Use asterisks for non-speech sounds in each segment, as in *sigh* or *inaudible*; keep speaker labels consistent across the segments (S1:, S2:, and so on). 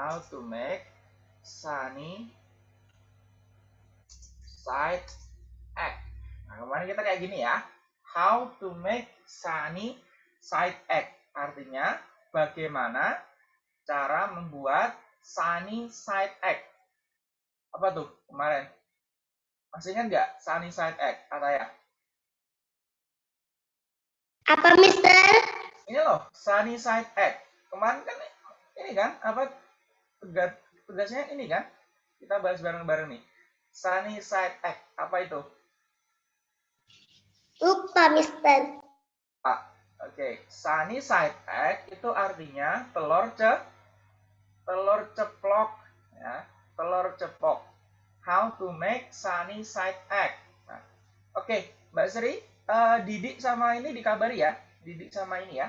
S1: how to make sunny side egg. Nah, kemarin kita kayak gini ya. How to make sunny side egg. Artinya bagaimana cara membuat sunny side egg. Apa tuh kemarin? Masih ingat nggak sunny side egg, ya?
S2: Apa, Mister?
S1: Ini loh, sunny side egg. Kemarin kan ini kan apa tugas tugasnya ini kan? Kita bahas bareng-bareng nih. Sunny side egg apa itu?
S2: Lupa mister.
S1: Ah oke. Okay. sunny side egg itu artinya telur ce telur ceplok ya. Telur ceplok how to make sunny side egg nah, oke. Okay. mbak Sri uh, Didik sama ini dikabari ya? Didik sama ini ya?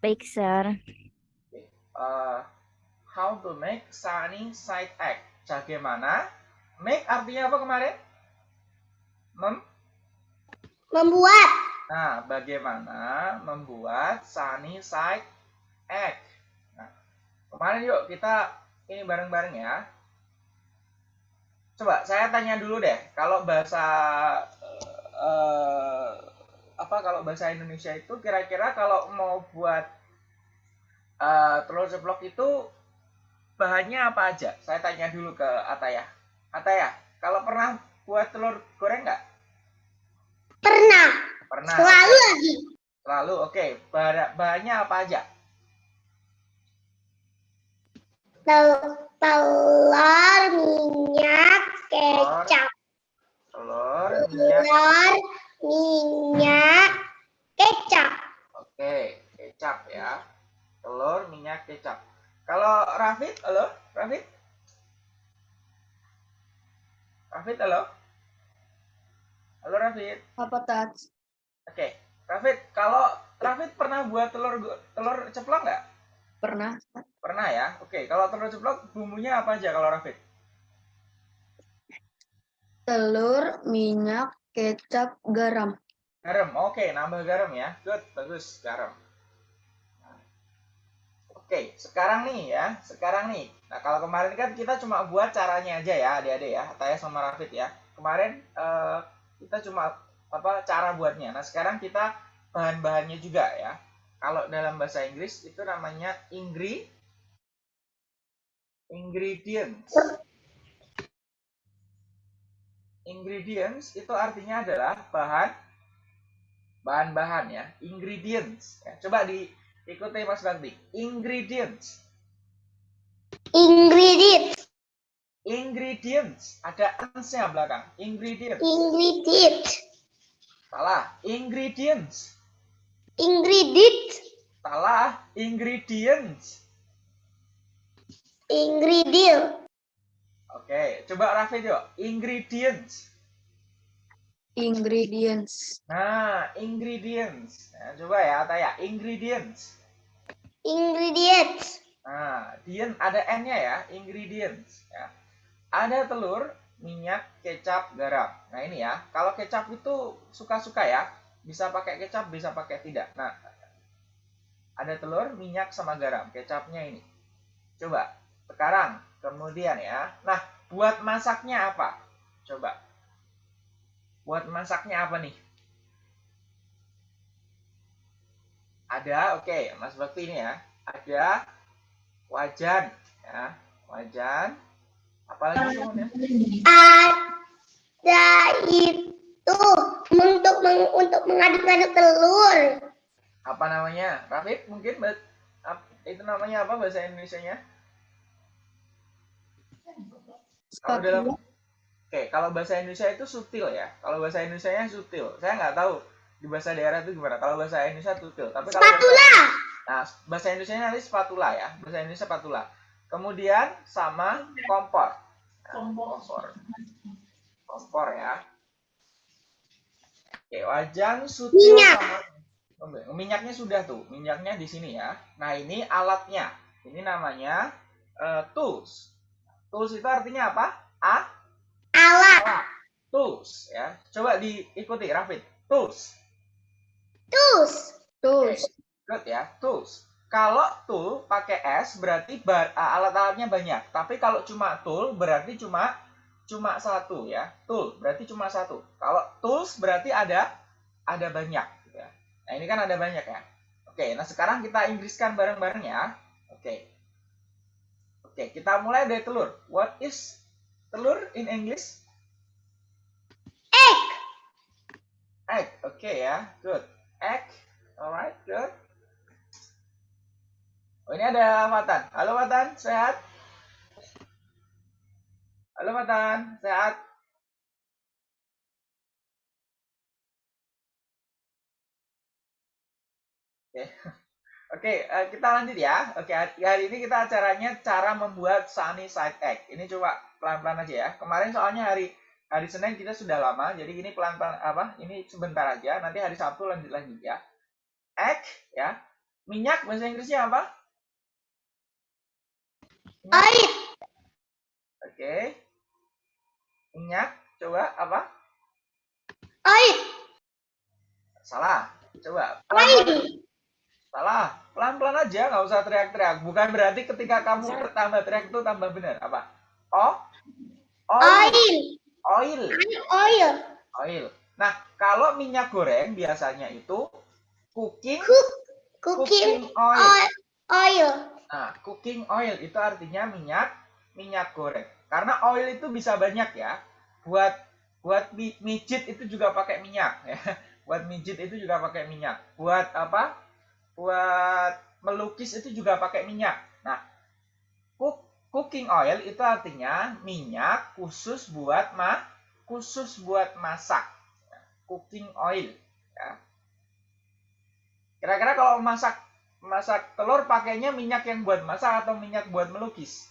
S3: Baik sir.
S1: Uh, how to make sunny side egg. Bagaimana? Make artinya apa kemarin? Mem
S2: membuat.
S1: Nah, bagaimana membuat sunny side egg? Nah, kemarin yuk kita ini bareng-bareng ya. Coba saya tanya dulu deh, kalau bahasa uh, apa kalau bahasa Indonesia itu kira-kira kalau mau buat uh, telur ceplok itu bahannya apa aja? Saya tanya dulu ke Ataya. Ataya, kalau pernah buat telur goreng nggak?
S2: Pernah.
S1: Pernah.
S2: Selalu lagi.
S1: Selalu, oke. Okay. bahannya apa aja?
S2: telur, minyak, kecap.
S1: Telur, minyak.
S2: Telur, minyak, kecap.
S1: Oke, kecap ya telur, minyak, kecap. Kalau Rafid, halo? Rafid? Rafid, halo? Halo Rafid.
S3: Apa touch?
S1: Oke, Rafid, kalau Rafid pernah buat telur telur ceplok nggak?
S3: Pernah.
S1: Pernah ya? Oke, kalau telur ceplok bumbunya apa aja kalau Rafid?
S3: Telur, minyak, kecap, garam.
S1: Garam, oke, nambah garam ya. Good, bagus, garam. Oke, sekarang nih ya, sekarang nih. Nah, kalau kemarin kan kita cuma buat caranya aja ya, adik-adik ya, Taya sama Rafid ya. Kemarin uh, kita cuma apa cara buatnya. Nah, sekarang kita bahan-bahannya juga ya. Kalau dalam bahasa Inggris itu namanya ingri ingredients. Ingredients itu artinya adalah bahan bahan-bahan ya, ingredients. Ya, coba di Ikuti Mas Bakti. Ingredients.
S2: Ingredients.
S1: Ingredients. Ada ansnya belakang. Ingredients.
S2: Ingredients.
S1: Salah. Ingredients.
S2: Ingredients.
S1: Salah. Ingredients.
S2: Ingredient.
S1: Oke, coba Raffi yuk. Ingredients.
S3: Ingredients.
S1: Nah, ingredients. Nah, coba ya, Taya. Ingredients.
S2: Ingredients.
S1: Nah, dien ada N-nya ya, ingredients. Ya. Ada telur, minyak, kecap, garam. Nah ini ya, kalau kecap itu suka-suka ya, bisa pakai kecap, bisa pakai tidak. Nah, ada telur, minyak, sama garam. Kecapnya ini. Coba, sekarang, kemudian ya. Nah, buat masaknya apa? Coba. Buat masaknya apa nih? Ada, oke, okay, Mas Bakti ini ya. Ada wajan, ya, wajan. Apalagi semuanya?
S2: Ada itu untuk meng, untuk mengaduk-aduk telur.
S1: Apa namanya? Rafif mungkin itu namanya apa bahasa Indonesia-nya? Kalau dalam Oke, kalau bahasa Indonesia itu sutil ya. Kalau bahasa Indonesia-nya sutil. Saya nggak tahu di bahasa daerah itu gimana? Kalau bahasa Indonesia tutil, tapi kalau
S2: spatula.
S1: Bahasa, nah, bahasa Indonesia nanti spatula ya. Bahasa Indonesia spatula. Kemudian sama kompor. Nah, kompor. Kompor ya. Oke, wajan sutil
S2: Minyak.
S1: sama minyaknya sudah tuh. Minyaknya di sini ya. Nah, ini alatnya. Ini namanya uh, tools. Tools itu artinya apa? A
S2: alat.
S1: alat. Tools ya. Coba diikuti Rafid. Tools.
S2: Tools.
S3: Tools.
S1: Good ya, tools. kalau tool pakai S berarti bar- ah, alat-alatnya banyak. Tapi kalau cuma tool berarti cuma cuma satu ya. Tool berarti cuma satu. Kalau tools berarti ada ada banyak. gitu ya. Nah ini kan ada banyak ya. Oke, nah sekarang kita Inggriskan bareng-bareng ya. Oke. Oke, kita mulai dari telur. What is telur in English?
S2: Egg.
S1: Egg. Oke ya, good. Egg. Alright, good. Oh, ini ada Fatan. Halo Fatan, sehat? Halo Fatan, sehat? Oke. *laughs* Oke, eh, kita lanjut ya. Oke, hari hari ini kita acaranya cara membuat sunny side egg. Ini coba pelan-pelan aja ya. Kemarin soalnya hari hari Senin kita sudah lama, jadi ini pelan-pelan apa? Ini sebentar aja. Nanti hari Sabtu lanjut lagi ya. Egg ya. Minyak bahasa Inggrisnya apa?
S2: Oil.
S1: Oke. Minyak, coba apa?
S2: Oil.
S1: Salah. Coba.
S2: Oil.
S1: Salah. Pelan-pelan aja, nggak usah teriak-teriak. Bukan berarti ketika kamu tambah teriak itu tambah benar. Apa? Oh? Oil.
S2: Oil.
S1: Oil.
S2: Oil.
S1: Oil. Nah, kalau minyak goreng biasanya itu cooking
S2: Cook. Cooking
S1: cooking oil.
S2: oil.
S1: Nah, cooking oil itu artinya minyak minyak goreng. Karena oil itu bisa banyak ya. Buat buat mi- mijit itu juga pakai minyak ya. *laughs* Buat mijit itu juga pakai minyak. Buat apa? Buat melukis itu juga pakai minyak. Cook, cooking oil itu artinya minyak khusus buat ma khusus buat masak. Cooking oil ya. Kira-kira kalau masak masak telur pakainya minyak yang buat masak atau minyak buat melukis?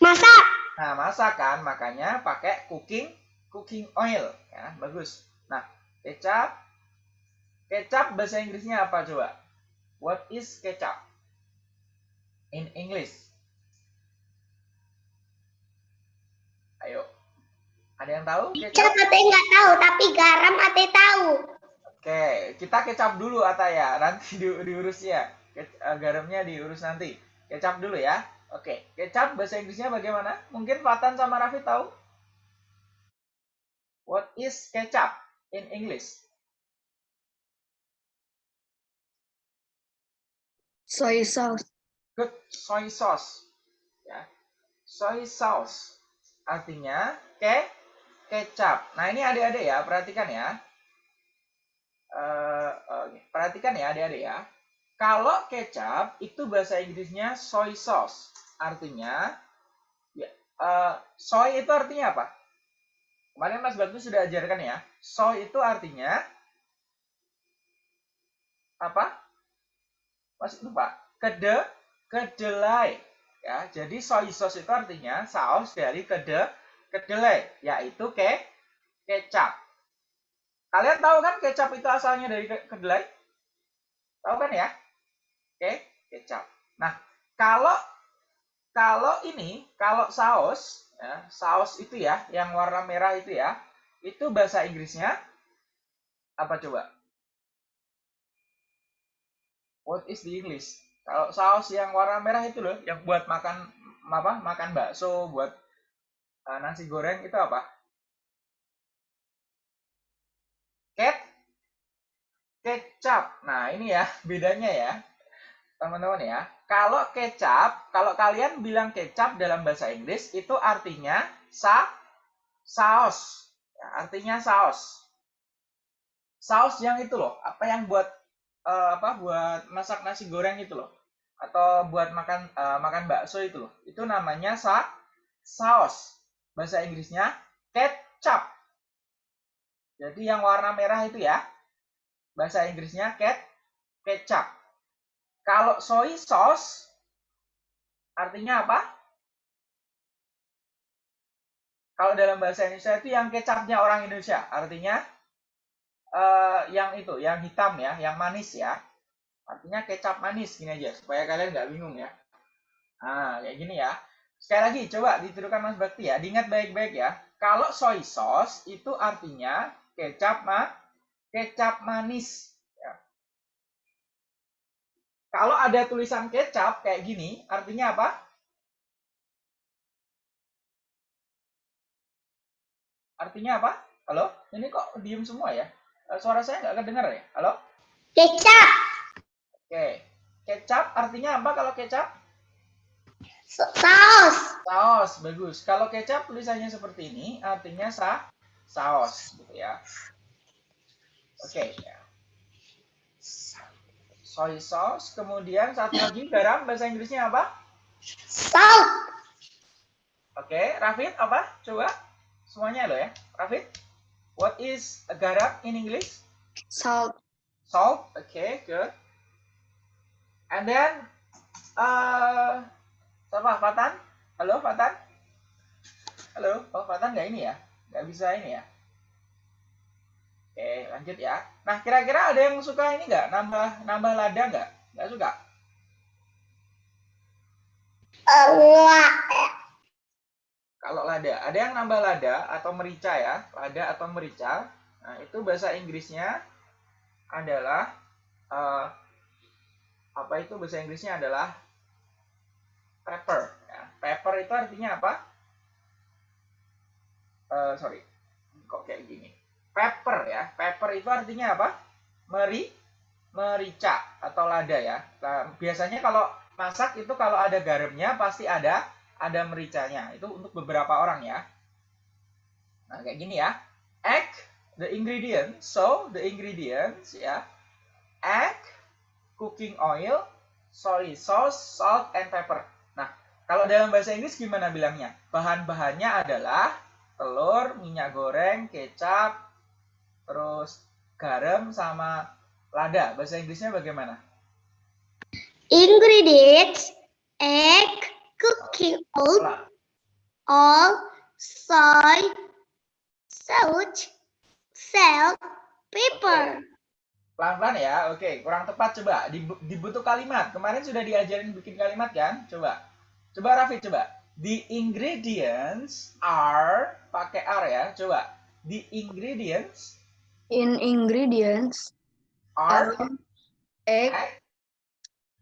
S2: Masak.
S1: Nah, masak kan, makanya pakai cooking cooking oil ya, bagus. Nah, kecap kecap bahasa Inggrisnya apa coba? What is ketchup? In English. Ayo. Ada yang tahu
S2: Kecap
S1: kecap?
S2: ate nggak tahu, tapi garam ate tahu.
S1: Oke, kita kecap dulu Ataya, nanti di, diurus ya. Ke- eh, garamnya diurus nanti. Kecap dulu ya. Oke, kecap bahasa Inggrisnya bagaimana? Mungkin Fatan sama Raffi tahu? What is ketchup in English?
S3: Soy sauce.
S1: Good, soy sauce. Ya. Soy sauce artinya ke kecap. Nah, ini adik-adik ya, perhatikan ya. Eh, oke, perhatikan ya adik-adik ya. Kalau kecap itu bahasa Inggrisnya soy sauce. Artinya ya, eh, soy itu artinya apa? Kemarin Mas Batu sudah ajarkan ya. Soy itu artinya apa? Masih lupa. Kede, kedelai. Ya, jadi soy sauce itu artinya saus dari kede, kedelai, yaitu ke kecap. Kalian tahu kan kecap itu asalnya dari ke- kedelai? Tahu kan ya? Oke, kecap. Nah, kalau kalau ini, kalau saus, ya, saus itu ya, yang warna merah itu ya, itu bahasa Inggrisnya apa coba? What is the English? Kalau saus yang warna merah itu loh, yang buat makan apa? Makan bakso, buat uh, nasi goreng itu apa? Ket kecap. Nah, ini ya bedanya ya. Teman-teman ya. Kalau kecap, kalau kalian bilang kecap dalam bahasa Inggris itu artinya sa saus. Ya, artinya saus. Saus yang itu loh, apa yang buat eh, apa buat masak nasi goreng itu loh atau buat makan eh, makan bakso itu loh. Itu namanya sa saus. Bahasa Inggrisnya ketchup. Jadi yang warna merah itu ya. Bahasa Inggrisnya ket kecap. Kalau soy sauce artinya apa? Kalau dalam bahasa Indonesia itu yang kecapnya orang Indonesia, artinya eh, yang itu, yang hitam ya, yang manis ya. Artinya kecap manis gini aja supaya kalian nggak bingung ya. Nah, kayak gini ya. Sekali lagi coba ditirukan Mas Bakti ya, diingat baik-baik ya. Kalau soy sauce itu artinya kecap ma kecap manis ya. Kalau ada tulisan kecap kayak gini, artinya apa? Artinya apa? Halo? Ini kok diem semua ya? Eh, Suara saya nggak kedengar ya? Halo?
S2: Kecap.
S1: Oke. Kecap artinya apa kalau kecap?
S2: sa- Saus.
S1: Saus, bagus. Kalau kecap tulisannya seperti ini, artinya sa saus, gitu ya. Oke. ya. Soy sauce, kemudian satu lagi garam, bahasa Inggrisnya apa?
S2: Salt.
S1: Oke, Rafid apa? Coba semuanya lo ya. Rafid, what is garam in English?
S3: Salt.
S1: Salt. Okay, good. And then, uh, siapa? Fatan? Halo, Fatan? Halo, oh Fatan nggak ini ya? Nggak bisa ini ya? Oke, lanjut ya. Nah, kira-kira ada yang suka ini nggak? Nambah nambah lada nggak? Nggak suka?
S2: Enggak.
S1: Kalau lada, ada yang nambah lada atau merica ya, lada atau merica. Nah, itu bahasa Inggrisnya adalah eh, apa itu bahasa Inggrisnya adalah pepper. Ya. Pepper itu artinya apa? Eh, sorry, kok kayak gini? Pepper ya, pepper itu artinya apa? Meri, merica atau lada ya. Nah, biasanya kalau masak itu kalau ada garamnya pasti ada ada mericanya. Itu untuk beberapa orang ya. Nah, kayak gini ya. Egg, the ingredients. So, the ingredients ya. Egg, cooking oil, soy sauce, salt, and pepper. Nah, kalau dalam bahasa Inggris gimana bilangnya? Bahan-bahannya adalah telur, minyak goreng, kecap, terus garam sama lada. Bahasa Inggrisnya bagaimana?
S2: Ingredients. Egg. Cooking oil.
S1: Lah,
S2: All. Soy. Salt. Salt. Pepper.
S1: Pelan-pelan ya. Oke, kurang tepat coba. Dibu- Dibutuh kalimat. Kemarin sudah diajarin bikin kalimat kan? Coba. Coba Raffi coba. The ingredients are pakai R ya. Coba. The ingredients
S3: In ingredients
S1: are
S3: are egg,
S1: egg,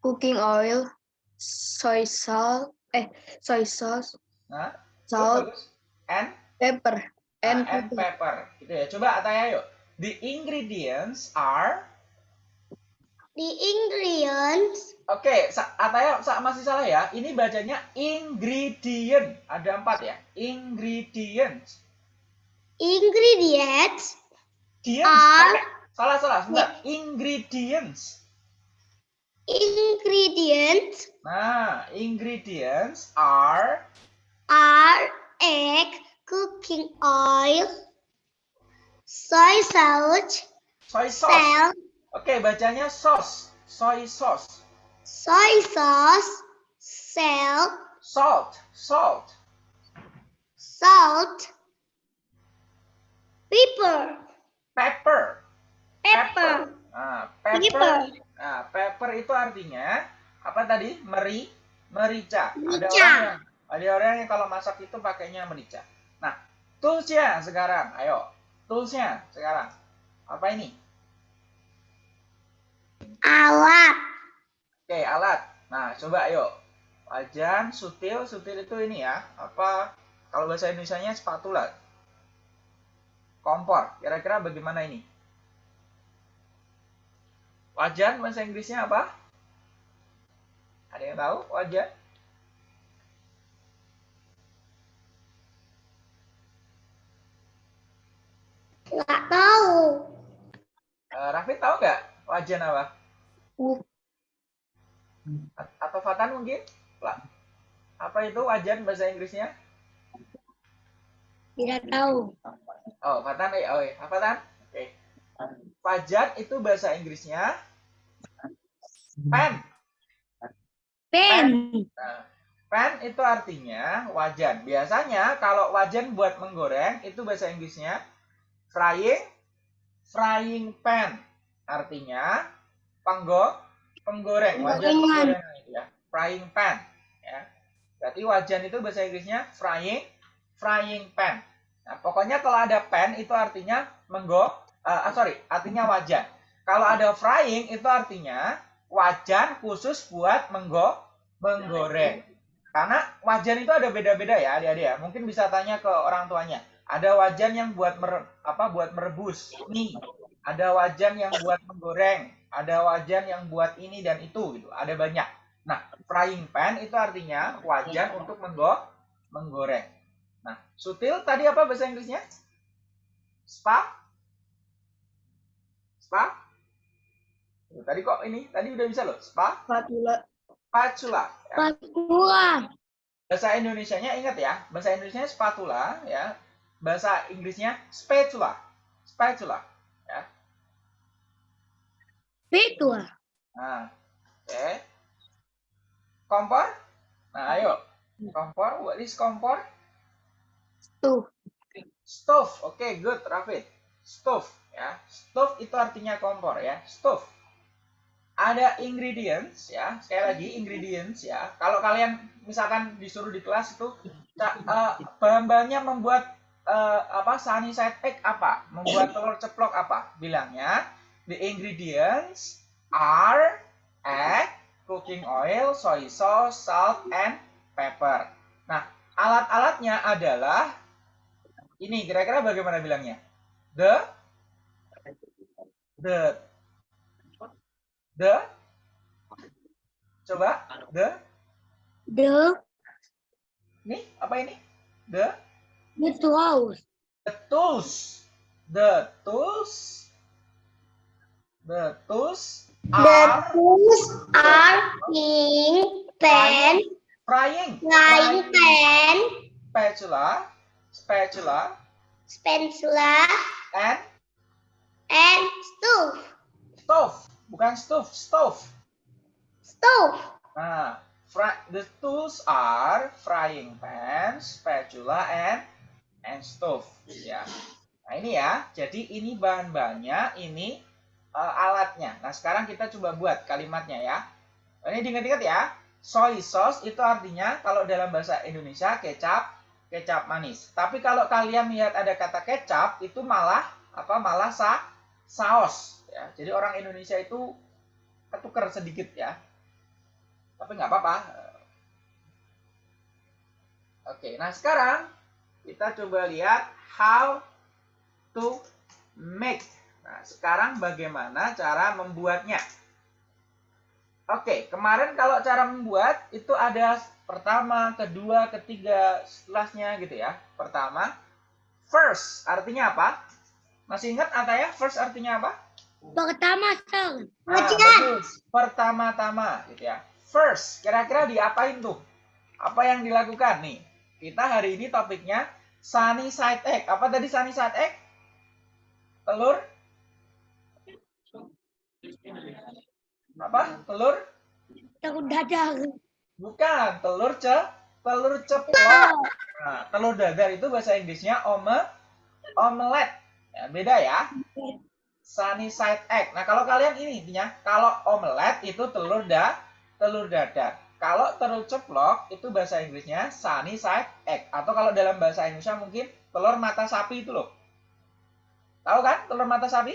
S3: cooking oil, soy salt, eh, soy sauce,
S1: nah,
S3: salt,
S1: and
S3: pepper, and
S1: and, and
S3: pepper.
S1: pepper. Gitu ya. Coba Ataya yuk. The ingredients are
S2: The ingredients.
S1: Oke, Sa- Ataya sa- masih salah ya. Ini bacanya ingredient. Ada empat ya. Ingredients.
S2: Ingredients
S1: Diens.
S2: are
S1: Salah salah. Sebentar. Ingredients.
S2: ingredients
S1: Nah, ingredients are
S2: are egg, cooking oil, soy sauce,
S1: soy sauce. Oke, bacanya sauce. Soy sauce.
S2: soy sauce, salt,
S1: Salt. Salt.
S2: salt, pepper,
S1: Pepper.
S2: pepper,
S1: Nah, pepper.
S2: Pepper.
S1: Nah, pepper itu artinya apa tadi? Meri, merica. Ada
S2: Merica.
S1: orang yang ada orang yang kalau masak itu pakainya merica. Nah, toolsnya sekarang, ayo. Toolsnya sekarang. Apa ini?
S2: alat,
S1: Oke, alat. Nah, coba ayo. Wajan, sutil, sutil itu ini ya. Apa kalau bahasa Indonesianya spatula. Kompor. Kira-kira bagaimana ini? Wajan bahasa Inggrisnya apa? Ada yang tahu wajan?
S2: Nggak tahu,
S1: Eh, Raffi tahu nggak wajan apa?
S3: Uh.
S1: A- Atau Fatan mungkin? Lah. Apa itu wajan bahasa Inggrisnya?
S2: tidak tahu,
S1: Oh, Fatan, eh, oh, eh, Fatan? Oke. Wajan itu bahasa Inggrisnya pen.
S2: pen,
S1: Nah, pen itu artinya wajan. Biasanya kalau wajan buat menggoreng itu bahasa Inggrisnya frying frying pan. Artinya penggo penggoreng, wajan
S2: Penggorengan.
S1: itu ya. Frying pan ya. Berarti wajan itu bahasa Inggrisnya frying frying pan. Nah, pokoknya kalau ada pan itu artinya menggo ah, sorry, artinya wajan. Kalau ada frying itu artinya wajan khusus buat menggo menggoreng. Karena wajan itu ada beda-beda ya, adik-adik ya. Mungkin bisa tanya ke orang tuanya. Ada wajan yang buat mer, apa buat merebus mie. Ada wajan yang buat menggoreng, ada wajan yang buat ini dan itu gitu. Ada banyak. Nah, frying pan itu artinya wajan untuk menggo menggoreng. Nah, sutil tadi apa bahasa Inggrisnya? Spa? Spa? Tadi kok ini? Tadi udah bisa loh. Spa?
S3: Spatula.
S1: Spatula. Ya.
S2: Spatula.
S1: Bahasa Indonesianya ingat ya. Bahasa Indonesianya spatula ya. Bahasa Inggrisnya spatula. Spatula. Ya.
S2: Spatula.
S1: Nah, oke. Kompor? Nah, ayo. Kompor, what is kompor?
S3: Tuh.
S1: Stove. Oke, good, Rafid. Stove, ya. Stove itu artinya kompor ya. Stove. Ada ingredients ya. Sekali lagi ingredients ya. Kalau kalian misalkan disuruh di kelas itu eh, bahan-bahannya membuat eh, apa sunny side egg apa? Membuat telur *coughs* ceplok apa? Bilangnya the ingredients are egg, cooking oil, soy sauce, salt, and pepper. Nah, alat-alatnya adalah ini kira-kira bagaimana bilangnya? The the the coba the
S2: The
S1: ini apa ini? The
S2: the tools.
S1: the tools. The tools. The tools
S2: The
S1: are
S2: tools are in pan,
S1: frying
S2: frying. pan,
S1: spatula. Spatula.
S2: Spatula,
S1: and
S2: and stove.
S1: stove. Bukan stove stove.
S2: Stove.
S1: Nah, fry, the tools are frying pan, spatula, and and stove. Ya. Nah ini ya. Jadi ini bahan-bahannya, ini eh, alatnya. Nah sekarang kita coba buat kalimatnya ya. Ini diingat-ingat ya. Soy sauce itu artinya kalau dalam bahasa Indonesia kecap, kecap manis. Tapi kalau kalian lihat ada kata kecap itu malah apa? Malah sa saus. Ya. Jadi orang Indonesia itu ketuker sedikit ya tapi nggak apa-apa. Oke, nah sekarang kita coba lihat how to make. Nah, sekarang bagaimana cara membuatnya? Oke, kemarin kalau cara membuat itu ada pertama, kedua, ketiga, setelahnya gitu ya. Pertama, first artinya apa? Masih ingat Ataya? First artinya apa?
S2: Pertama, Sir.
S1: Nah. Pertama-tama gitu ya. First, kira-kira diapain tuh? Apa yang dilakukan nih? Kita hari ini topiknya sunny side egg. Apa tadi sunny side egg? Telur? Apa? Telur?
S2: Telur dadar.
S1: Bukan, telur ce telur ceplok. Nah, telur dadar itu bahasa Inggrisnya ome omelet. Ya, beda ya. Sunny side egg. Nah, kalau kalian ini intinya, kalau omelet itu telur da telur dadar. Kalau telur ceplok itu bahasa Inggrisnya sunny side egg atau kalau dalam bahasa Indonesia mungkin telur mata sapi itu loh. Tahu kan telur mata sapi?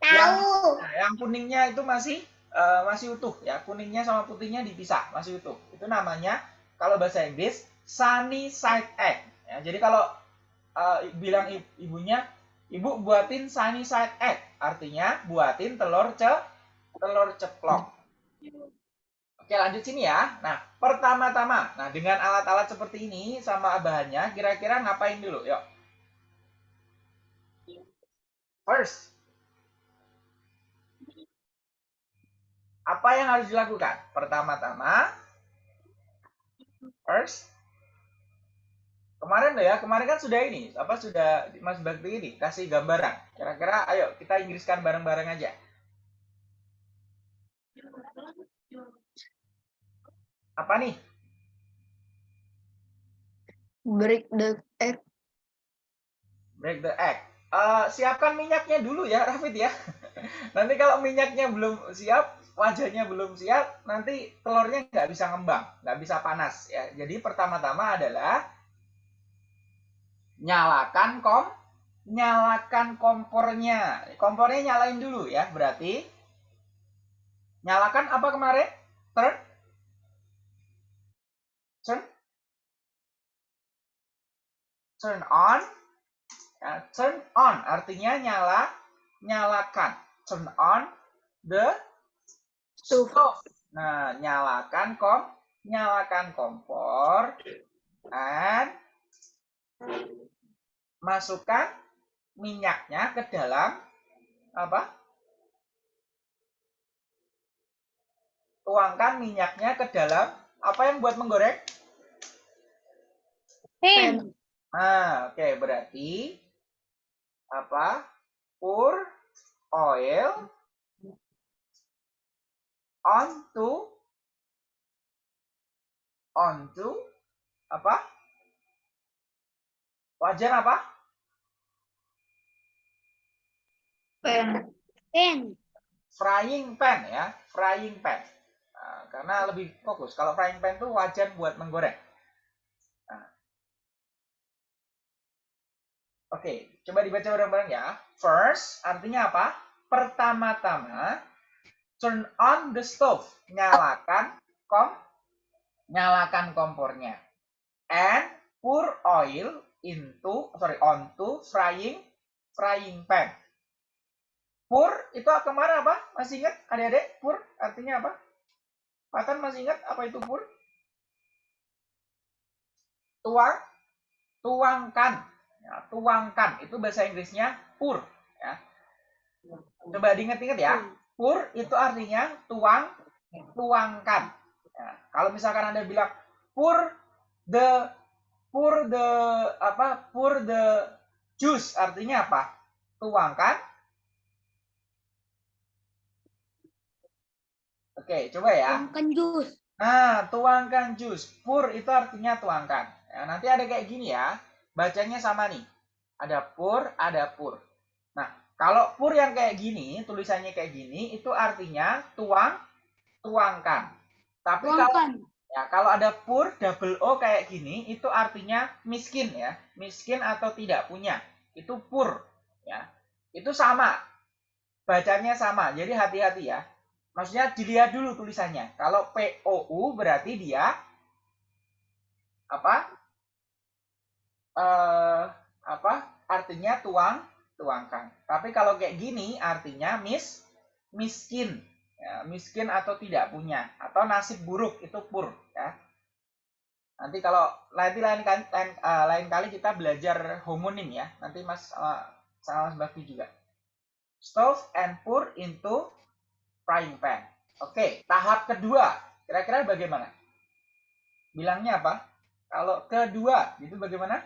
S2: Tahu.
S1: Nah, yang kuningnya itu masih eh, masih utuh ya. Kuningnya sama putihnya dipisah, masih utuh. Itu namanya kalau bahasa Inggris sunny side egg. Ya, jadi kalau eh, bilang ibunya, ibu buatin sunny side egg, artinya buatin telur ce telur ceplok. Oke lanjut sini ya. Nah pertama-tama, nah dengan alat-alat seperti ini sama bahannya, kira-kira ngapain dulu? Yuk. First, apa yang harus dilakukan? Pertama-tama, first, kemarin loh ya, kemarin kan sudah ini, apa sudah Mas Bakti ini kasih gambaran. Kira-kira, ayo kita Inggriskan bareng-bareng aja. Apa nih?
S3: Break the egg.
S1: Break the egg. Eh, siapkan minyaknya dulu ya, Rafid ya. *laughs* nanti kalau minyaknya belum siap, wajahnya belum siap, nanti telurnya nggak bisa ngembang, nggak bisa panas ya. Jadi pertama-tama adalah nyalakan kom, nyalakan kompornya. Kompornya nyalain dulu ya, berarti Nyalakan apa kemarin? Turn? Turn on. Ya, turn on artinya nyala, nyalakan. Turn on the
S3: Stove.
S1: Nah, nyalakan kom, nyalakan kompor and masukkan minyaknya ke dalam apa? Tuangkan minyaknya ke dalam apa yang buat menggoreng?
S2: Pen.
S1: Nah, oke berarti apa? Pour oil onto onto apa? Wajan apa?
S3: Pen.
S2: Pen.
S1: Frying pan ya, frying pan. Nah, karena lebih fokus. Kalau frying pan itu wajan buat menggoreng. Oke, coba dibaca bareng-bareng ya. First artinya apa? Pertama-tama turn on the stove, nyalakan kom nyalakan kompornya. And pour oil into sorry onto frying frying pan. Pour itu kemarin apa? Masih ingat adik-adik? Pour artinya apa? Patan masih ingat apa itu pour? Tuang, tuangkan, ya, tuangkan itu bahasa Inggrisnya pour. Ya. Coba diingat-ingat ya. Pour itu artinya tuang, tuangkan. Ya. Kalau misalkan anda bilang pour the pour the apa? Pour the juice artinya apa? Tuangkan Oke, coba ya.
S2: Tuangkan jus.
S1: Nah, tuangkan jus. Pour itu artinya tuangkan. Ya, nanti ada kayak gini ya. Bacanya sama nih. Ada pour, ada pur. Nah, kalau pur yang kayak gini, tulisannya kayak gini, itu artinya tuang, tuangkan. Tapi kalau
S2: Tuangkan.
S1: ya kalau ada pur double o kayak gini, itu artinya miskin ya. Miskin atau tidak punya. Itu pur ya. Itu sama. Bacanya sama. Jadi hati-hati ya. Maksudnya dilihat dulu tulisannya. Kalau POU berarti dia apa? Eh apa? Artinya tuang, tuangkan. Tapi kalau kayak gini artinya mis miskin. Ya, miskin atau tidak punya atau nasib buruk itu pur ya. Nanti kalau nanti lain kali lain, eh, lain kali kita belajar homonim ya. Nanti Mas sama sama Mas juga. Stove and pour into frying pan. Oke, tahap kedua. Kira-kira bagaimana? Bilangnya apa? Kalau kedua, itu bagaimana?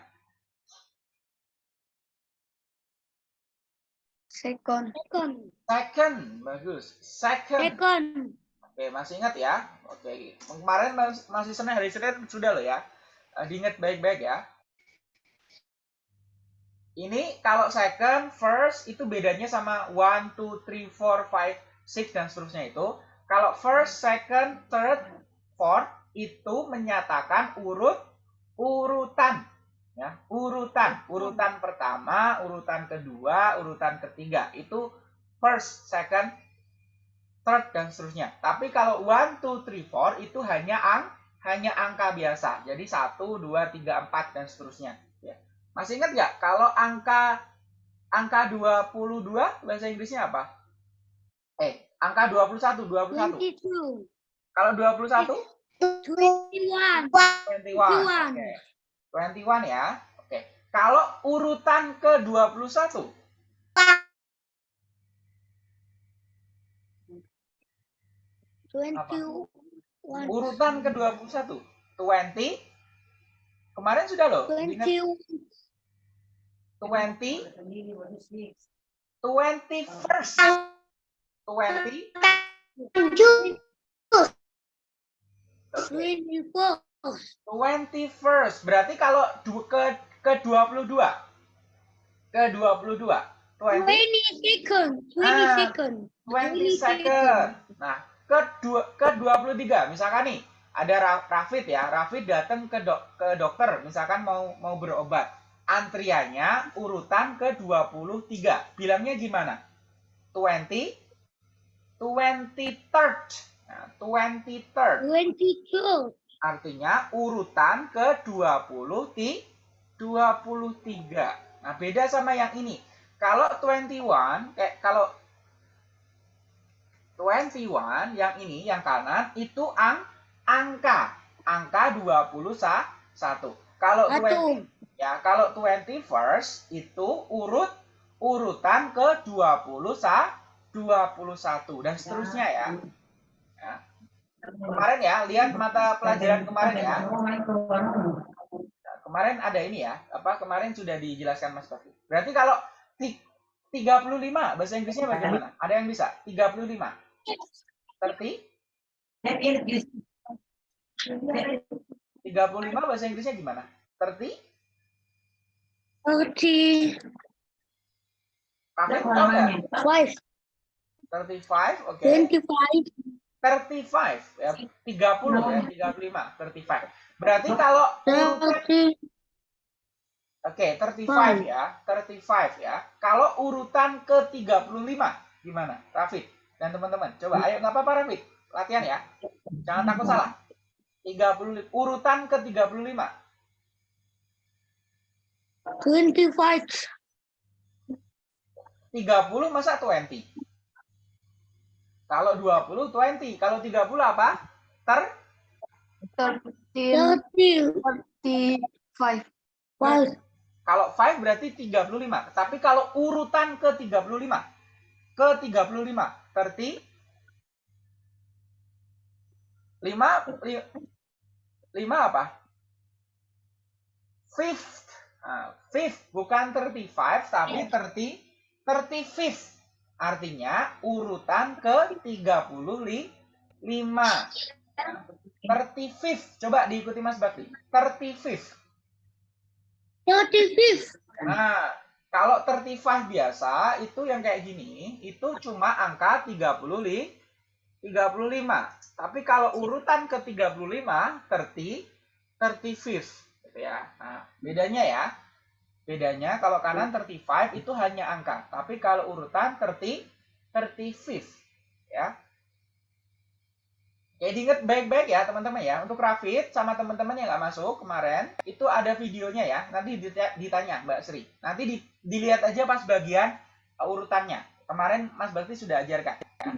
S3: Second.
S2: Second.
S1: Second, bagus. Second.
S2: Second.
S1: Oke, masih ingat ya? Oke, kemarin mas- masih Senin, hari Senin sudah loh ya. Eh, Diingat baik-baik ya. Ini kalau second, first itu bedanya sama one, two, three, four, five, six dan seterusnya itu. Kalau first, second, third, fourth itu menyatakan urut urutan ya, urutan. Urutan pertama, urutan kedua, urutan ketiga. Itu first, second, third dan seterusnya. Tapi kalau one, two, three, four itu hanya ang hanya angka biasa. Jadi 1, 2, 3, 4 dan seterusnya. Ya. Masih ingat nggak kalau angka angka 22 bahasa Inggrisnya apa? Eh, angka 21, 21.
S2: Twenty-two.
S1: Kalau 21
S2: Twenty-one.
S1: 21. Oke. 21 ya. Oke. Kalau urutan
S2: ke-21.
S1: Urutan ke-21. 20. Kemarin sudah loh. 20.
S2: Ingat?
S1: 20. 21. 20.
S2: 24. Twenty
S1: first. Berarti kalau du ke ke 22. Ke 22. 20
S2: second.
S1: 20
S2: second.
S1: 20 second. Nah, ke dua, ke 23. Misalkan nih, ada Rafid ya. Rafid datang ke dok, ke dokter misalkan mau mau berobat. Antriannya urutan ke 23. Bilangnya gimana? 20 23rd. Nah, 23rd.
S2: 22.
S1: Artinya urutan ke 20 ti 23. Nah, beda sama yang ini. Kalau 21 kayak kalau 21 yang ini yang kanan itu ang angka angka 21. Kalau 20
S2: Satu.
S1: ya, kalau 21st itu urut urutan ke 20 sa 21 dan seterusnya ya. ya. Kemarin ya, lihat mata pelajaran kemarin ya. Nah, kemarin ada ini ya, apa kemarin sudah dijelaskan Mas Bakti. Berarti kalau ti- 35 bahasa Inggrisnya bagaimana? Ada yang bisa? 35. 30 35 bahasa Inggrisnya gimana? 30
S2: Thirty.
S1: Kafin tahu nggak?
S2: Five.
S1: 35, oke.
S2: Twenty-five.
S1: 35 ya, 30 ya, 35, 35. Berarti kalau urutan. Oke, 35 ya, 35 ya. Kalau urutan ke 35 gimana? Rafid dan teman-teman. Coba ayo nggak apa-apa Rafid. Latihan ya. Jangan takut salah. 30 urutan ke 35.
S2: Twenty-five.
S1: 30 masa 20? Kalau 20 20, kalau 30 apa? Ter
S3: Thirteen.
S2: Thirty.
S3: Thirty-five.
S2: Five.
S1: kalau 5 berarti 35. Tapi kalau urutan ke 35 ke 35 30 5 5 apa? Fifth. Nah, fifth bukan 35 tapi 30 35th. Artinya urutan ke 35. 35th. Coba diikuti Mas Bakti. 35th.
S2: Thirty-fifth.
S1: Nah, kalau 35 biasa itu yang kayak gini, itu cuma angka 30 li, 35. Tapi kalau urutan ke 35, 30, 35th gitu ya. Nah, bedanya ya. Bedanya kalau kanan 35 itu hanya angka, tapi kalau urutan 30, 35th ya. Ya diingat baik-baik ya teman-teman ya. Untuk Rafid sama teman-teman yang nggak masuk kemarin, itu ada videonya ya. Nanti dita- ditanya Mbak Sri. Nanti di- dilihat aja pas bagian uh, urutannya. Kemarin Mas Bakti sudah ajarkan. ya.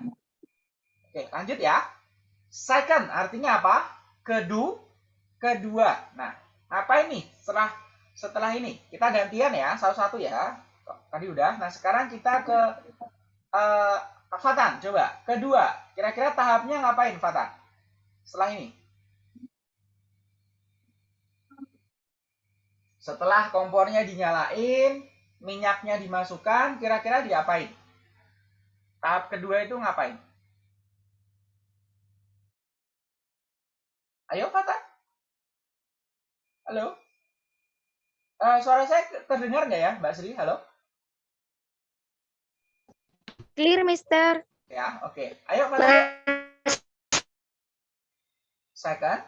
S1: Oke, lanjut ya. Second artinya apa? Kedu, kedua. Nah, apa ini? Setelah setelah ini kita gantian ya, satu-satu ya. Tadi udah. Nah, sekarang kita ke eh, Fatan, coba. Kedua, kira-kira tahapnya ngapain Fatan? Setelah ini. Setelah kompornya dinyalain, minyaknya dimasukkan, kira-kira diapain? Tahap kedua itu ngapain? Ayo Fatan. Halo? Eh, suara saya terdengar nggak ya, Mbak Sri? Halo?
S3: Clear, Mister.
S1: Ya, oke. Ayo Fatan. Second.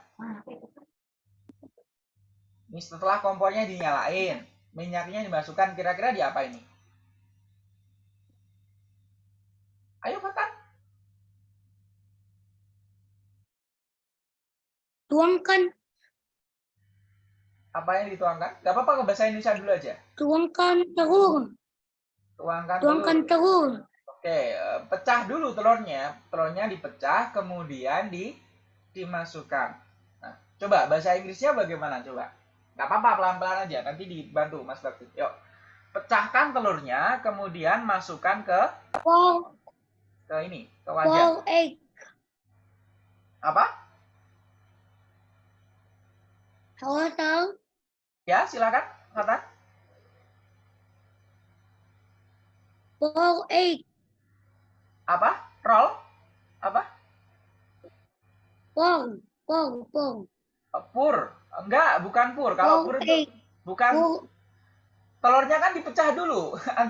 S1: Ini setelah kompornya dinyalain, minyaknya dimasukkan, kira-kira diapa ini? Ayo Fatan.
S2: Tuangkan.
S1: Apa yang dituangkan? Gak apa-apa ke bahasa Indonesia dulu aja.
S2: Tuangkan telur.
S1: Tuangkan,
S2: Tuangkan
S1: telur.
S2: telur.
S1: Oke, eh, pecah dulu telurnya. Telurnya dipecah, kemudian di dimasukkan. Nah, coba bahasa Inggrisnya bagaimana? Coba. Gak apa-apa, pelan-pelan aja. Nanti dibantu Mas Bakti. Yuk. Pecahkan telurnya, kemudian masukkan ke
S2: Four.
S1: ke ini, ke wajan.
S2: Four egg.
S1: Apa?
S2: Halo, tahu?
S1: Ya, silakan, Fatan.
S2: Four egg.
S1: Apa? Roll? Apa?
S2: Four. Four. Four.
S1: Eh, Pur. Enggak, bukan pur. Kalau pur itu
S2: egg.
S1: bukan
S2: Four.
S1: telurnya kan dipecah dulu.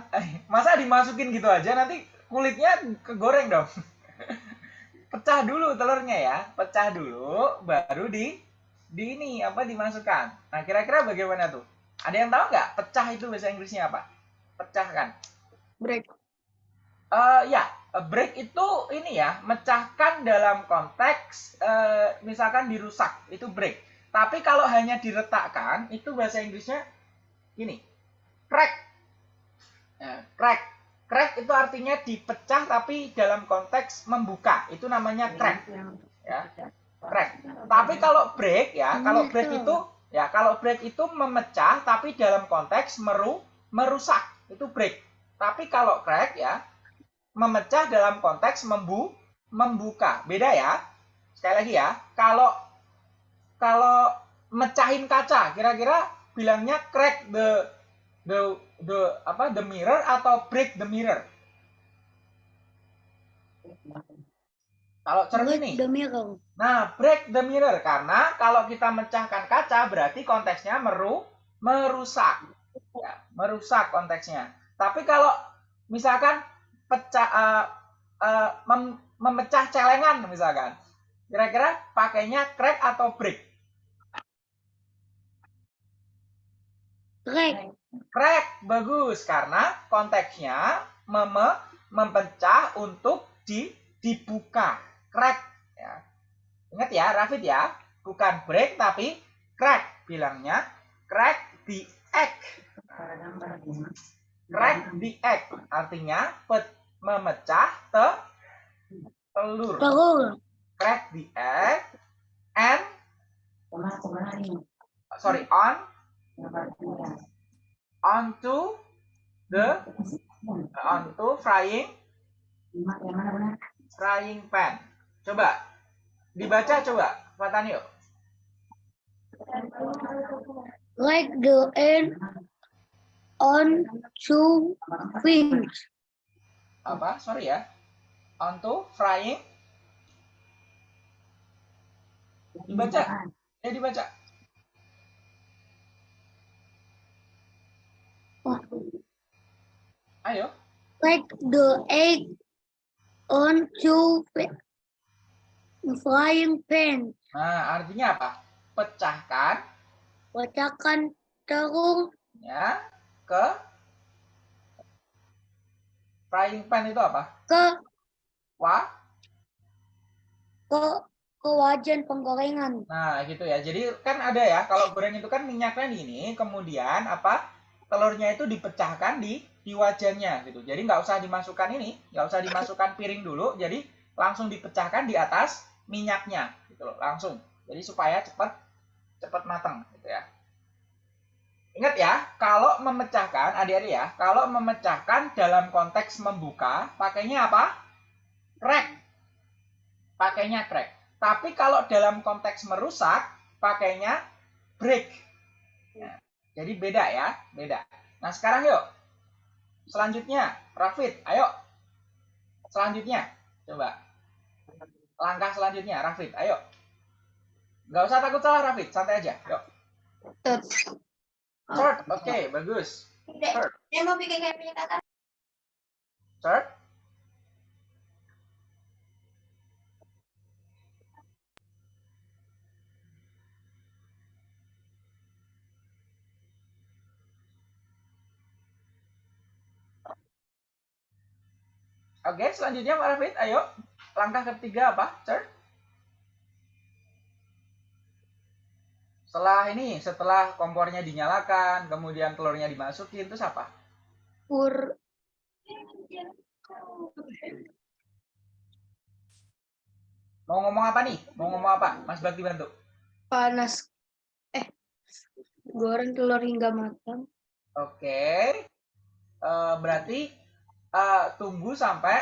S1: *laughs* Masa dimasukin gitu aja nanti kulitnya kegoreng dong. *laughs* Pecah dulu telurnya ya, pecah dulu baru di di ini apa dimasukkan. Nah, kira-kira bagaimana tuh? Ada yang tahu nggak? Pecah itu bahasa Inggrisnya apa? Pecah kan?
S3: Break.
S1: Eh ya, break itu ini ya, mecahkan dalam konteks eh, misalkan dirusak, itu break. Tapi kalau hanya diretakkan, itu bahasa Inggrisnya gini, crack. Ya, crack. Crack itu artinya dipecah tapi dalam konteks membuka. Itu namanya crack. Ya, crack. Tapi kalau break ya, kalau break itu ya, kalau break itu memecah tapi dalam konteks meru merusak. Itu break. Tapi kalau crack ya, memecah dalam konteks membu membuka. Beda ya. Sekali lagi ya, kalau kalau mecahin kaca, kira-kira bilangnya crack the the the apa the mirror atau break the mirror? Kalau cermin nih.
S2: The mirror.
S1: Nah, break the mirror karena kalau kita mecahkan kaca berarti konteksnya meru merusak. Ya, merusak konteksnya. Tapi kalau misalkan pecah uh, uh, mem memecah celengan misalkan. Kira-kira pakainya crack atau break?
S2: Crack.
S1: Crack bagus karena konteksnya mem memecah untuk di dibuka. Crack ya. Ingat ya, Rafid ya, bukan break tapi crack bilangnya crack the egg. Crack the egg artinya pet, memecah te, telur.
S2: Telur.
S1: Crack the egg and sorry on onto the onto frying frying pan. Coba dibaca coba, Fatanio.
S2: Like the end on two wings.
S1: Apa? Sorry ya. Onto frying. Dibaca. Eh dibaca. Ayo.
S2: Like the egg on two frying pan.
S1: Nah, artinya apa? Pecahkan
S2: Pecahkan telur
S1: ya ke frying pan itu apa?
S2: ke
S1: Wah.
S2: ke ke wajan penggorengan.
S1: Nah, gitu ya. Jadi kan ada ya, kalau goreng itu kan minyaknya ini, kemudian apa? Telurnya itu dipecahkan di di wajannya gitu. Jadi nggak usah dimasukkan ini, nggak usah dimasukkan piring dulu. Jadi langsung dipecahkan di atas minyaknya gitu loh, langsung. Jadi supaya cepat cepat matang gitu ya. Ingat ya, kalau memecahkan, adik-adik ya, kalau memecahkan dalam konteks membuka, pakainya apa? Crack. Pakainya crack. Tapi kalau dalam konteks merusak, pakainya break. Ya, jadi beda ya, beda. Nah sekarang yuk, selanjutnya, Rafid, ayo. Selanjutnya, coba. Langkah selanjutnya, Rafid, ayo. Nggak usah takut salah, Rafid, santai aja. Yuk. Third, oke, bagus. Third,
S2: Saya mau bikin kayak punya kakak.
S1: third. Oke, selanjutnya Pak Rafid, ayo. Langkah ketiga apa? Third. Setelah ini, setelah kompornya dinyalakan, kemudian telurnya dimasukin, terus apa?
S2: Pur
S1: Mau ngomong apa nih? Mau ngomong apa? Mas Bakti bantu.
S2: panas. Eh, goreng telur hingga matang.
S1: Oke. Eh, berarti eh, tunggu sampai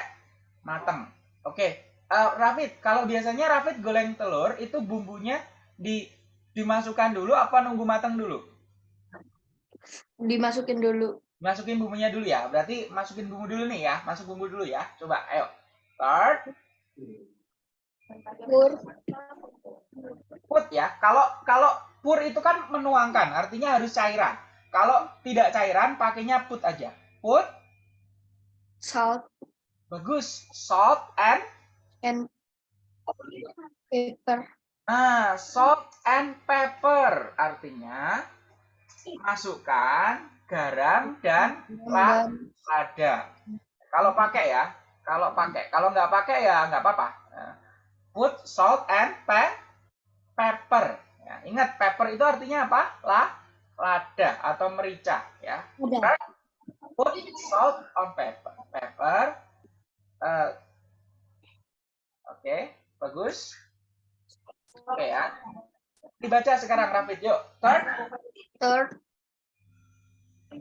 S1: matang. Oke. Eh, Rafid, kalau biasanya Rafid goreng telur itu bumbunya di dimasukkan dulu apa nunggu matang dulu?
S2: Dimasukin dulu.
S1: Masukin bumbunya dulu ya. Berarti masukin bumbu dulu nih ya. Masuk bumbu dulu ya. Coba, ayo. Start.
S2: Pur
S1: Put ya. Kalau kalau pur itu kan menuangkan, artinya harus cairan. Kalau tidak cairan, pakainya put aja. Put,
S2: salt
S1: bagus. Salt and
S2: and pepper.
S1: Nah, salt and pepper artinya masukkan garam dan la- lada. Kalau pakai ya, Kalau pakai, kalau nggak pakai ya nggak apa-apa. Nah, Put salt and pe pepper. Ya, ingat pepper itu artinya apa? Lah, lada atau merica ya. Put salt on pepper. Pepper. Eh, Oke, bagus. Oke ya. Dibaca sekarang Rafid. Yuk. Third.
S3: Third,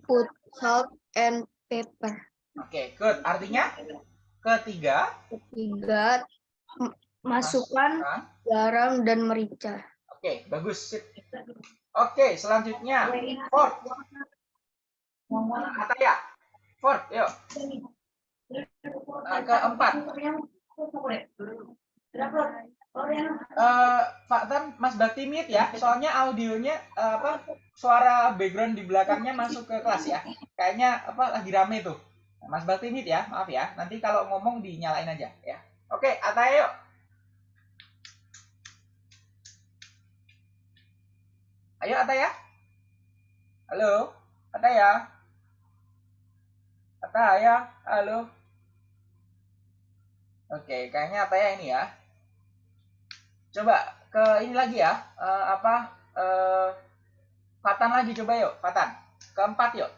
S3: put salt and pepper.
S1: Oke, good. Artinya ketiga,
S3: Ketiga, masukkan
S1: masukkan.
S3: garam dan merica.
S1: Oke, bagus. Sip. Oke, selanjutnya fourth. Ataya. Fourth, yuk. Nah, keempat. Eh, Pak Tan, Mas Bakti mute ya. Soalnya audionya eh, apa suara background di belakangnya masuk ke kelas ya. Kayaknya apa lagi rame tuh. Mas Bakti mute ya, maaf ya. Nanti kalau ngomong dinyalain aja ya. Oke, Ataya yuk. Ayo Ataya. Halo, Ataya. Ataya, halo. Oke, kayaknya Ataya ini ya. Coba ke ini lagi ya. eh, apa? eh, Fatan lagi coba yuk, Fatan. Keempat yuk.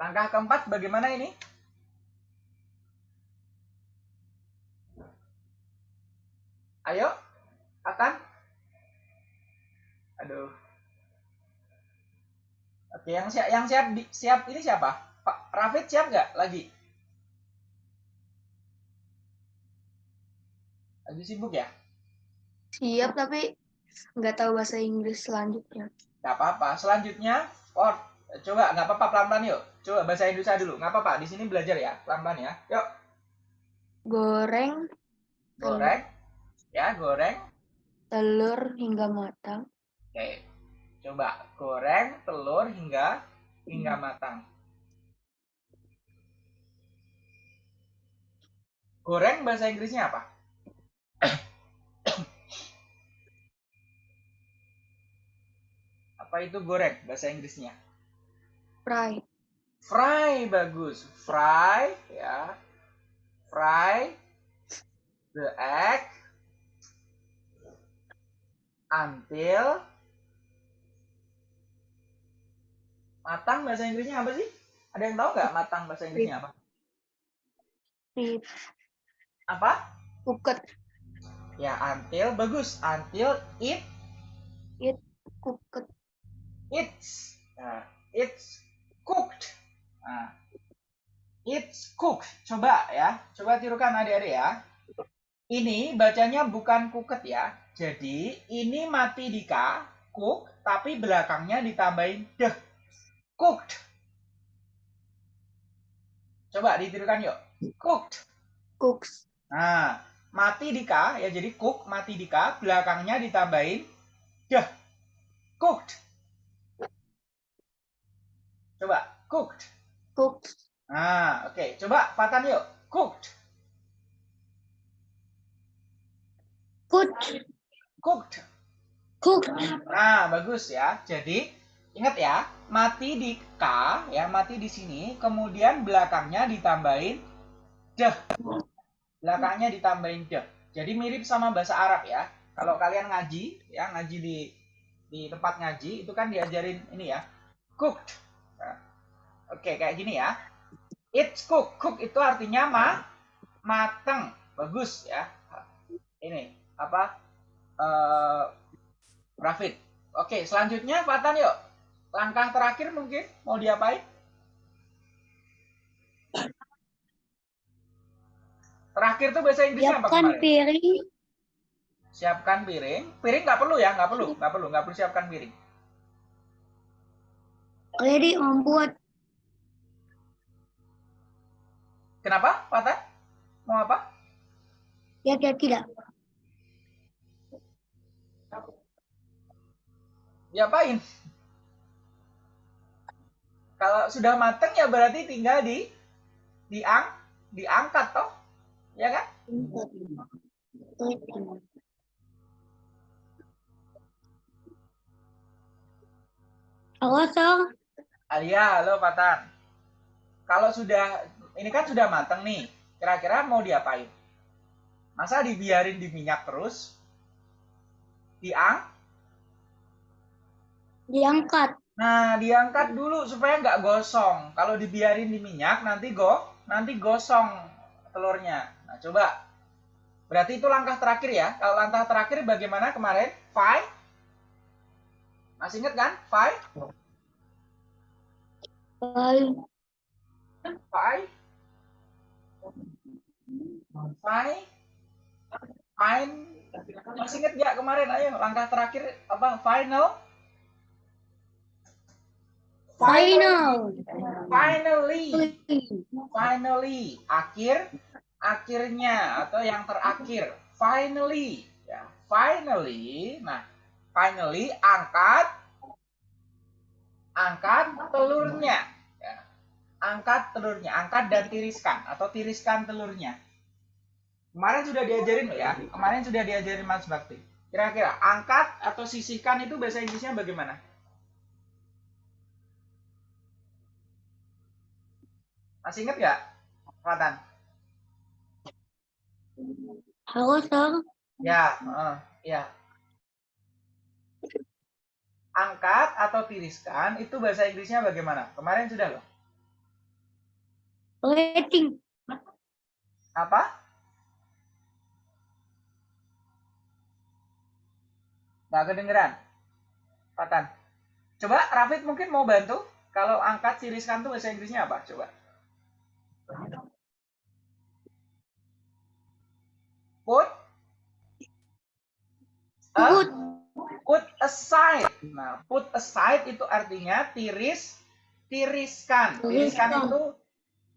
S1: Langkah keempat bagaimana ini? Ayo, Fatan. Aduh. Oke, yang siap yang siap siap ini siapa? Pak Rafid siap nggak lagi? Lagi sibuk ya?
S3: Siap tapi nggak tahu bahasa Inggris selanjutnya.
S1: Nggak apa-apa. Selanjutnya, Ford. Coba, nggak apa-apa pelan-pelan yuk. Coba bahasa Indonesia dulu. Nggak apa-apa. Di sini belajar ya, pelan-pelan ya. Yuk,
S3: Goreng
S1: goreng. Ya, goreng.
S3: telur hingga matang.
S1: Oke. Coba goreng telur hingga hingga matang. Goreng bahasa Inggrisnya apa? apa itu goreng bahasa Inggrisnya?
S3: Fry.
S1: Fry bagus. Fry ya. Fry the egg until matang bahasa Inggrisnya apa sih? Ada yang tahu nggak matang bahasa Inggrisnya apa? Apa?
S3: Cooked.
S1: Ya, until bagus. Until it
S3: Cooked.
S1: it's nah, it's cooked. Nah, it's cooked. Coba ya, coba tirukan adik-adik ya. Ini bacanya bukan cooked ya. Jadi ini mati di K, cook, tapi belakangnya ditambahin deh. Cooked. Coba ditirukan yuk. Cooked.
S3: Cooks.
S1: Nah, mati di K ya jadi cook mati di K belakangnya ditambahin deh. Cooked. Coba cooked.
S3: Cooked.
S1: Nah, oke. Coba Fatan yuk. Cooked.
S2: Cooked.
S1: Cooked.
S2: Cooked.
S1: Nah, bagus ya. Jadi, ingat ya, mati di K, ya, mati di sini, kemudian belakangnya ditambahin deh. Belakangnya ditambahin deh. Jadi mirip sama bahasa Arab ya. Kalau kalian ngaji, ya, ngaji di di tempat ngaji, itu kan diajarin ini ya, cooked. Nah, Oke, kayak gini ya. It's cooked. Cook itu artinya ma mateng. Bagus ya. Ini apa? eh Rafid. Oke, selanjutnya Fatan yuk. Langkah terakhir mungkin mau diapain? Terakhir tuh bahasa Inggrisnya apa
S2: Siapkan
S1: kemarin?
S2: piring.
S1: Siapkan piring. Piring nggak perlu ya, nggak perlu, nggak perlu, nggak perlu siapkan piring.
S2: Ready membuat
S1: Kenapa, Fatan? Mau apa?
S2: ya tidak tidak.
S1: Diapain? Kalau sudah mateng ya berarti tinggal di diang diangkat toh, ya kan?
S2: Kosong.
S1: Alia, halo Patan. Kalau sudah ini kan sudah mateng nih, kira-kira mau diapain? Masa dibiarin di minyak terus? Diang?
S2: Diangkat.
S1: Nah, diangkat dulu supaya nggak gosong. Kalau dibiarin di minyak nanti go, nanti gosong telurnya. Nah, coba. Berarti itu langkah terakhir ya. Kalau langkah terakhir bagaimana kemarin? Five. Masih inget kan? Five.
S2: Five.
S1: Five. Five. Fine. Masih inget nggak kemarin? Ayo, langkah terakhir apa? Final.
S2: Final.
S1: Finally. finally akhir akhirnya atau yang terakhir. Finally ya finally nah finally angkat angkat telurnya ya. angkat telurnya angkat dan tiriskan atau tiriskan telurnya. Kemarin sudah diajarin ya kemarin sudah diajarin Mas Bakti. Kira-kira angkat atau sisihkan itu bahasa Inggrisnya bagaimana? Masih ingat nggak? Fatan
S2: Halo, Sir.
S1: Ya, eh, ya. Angkat atau tiriskan itu bahasa Inggrisnya bagaimana? Kemarin sudah loh.
S2: Rating.
S1: Apa? Nggak kedengeran. Patan. Coba Rafid mungkin mau bantu. Kalau angkat tiriskan tuh bahasa Inggrisnya apa? Coba. Put. a-
S2: Put.
S1: put aside. Nah, put aside itu artinya tiris, tiriskan. Tiriskan itu